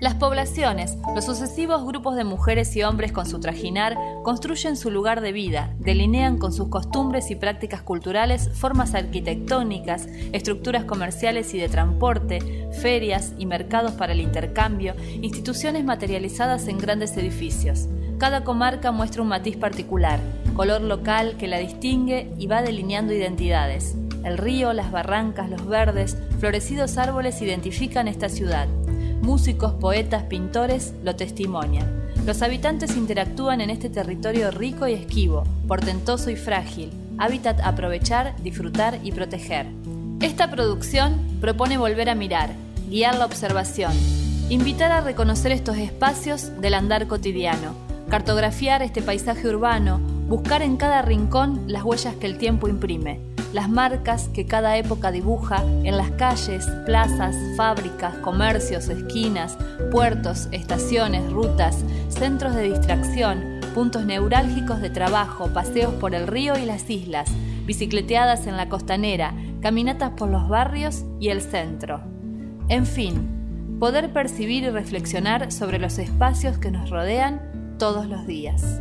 Las poblaciones, los sucesivos grupos de mujeres y hombres con su trajinar, construyen su lugar de vida, delinean con sus costumbres y prácticas culturales formas arquitectónicas, estructuras comerciales y de transporte, ferias y mercados para el intercambio, instituciones materializadas en grandes edificios. Cada comarca muestra un matiz particular, color local que la distingue y va delineando identidades. El río, las barrancas, los verdes, florecidos árboles identifican esta ciudad. Músicos, poetas, pintores lo testimonian. Los habitantes interactúan en este territorio rico y esquivo, portentoso y frágil, hábitat aprovechar, disfrutar y proteger. Esta producción propone volver a mirar, guiar la observación, invitar a reconocer estos espacios del andar cotidiano, cartografiar este paisaje urbano, buscar en cada rincón las huellas que el tiempo imprime las marcas que cada época dibuja en las calles, plazas, fábricas, comercios, esquinas, puertos, estaciones, rutas, centros de distracción, puntos neurálgicos de trabajo, paseos por el río y las islas, bicicleteadas en la costanera, caminatas por los barrios y el centro. En fin, poder percibir y reflexionar sobre los espacios que nos rodean todos los días.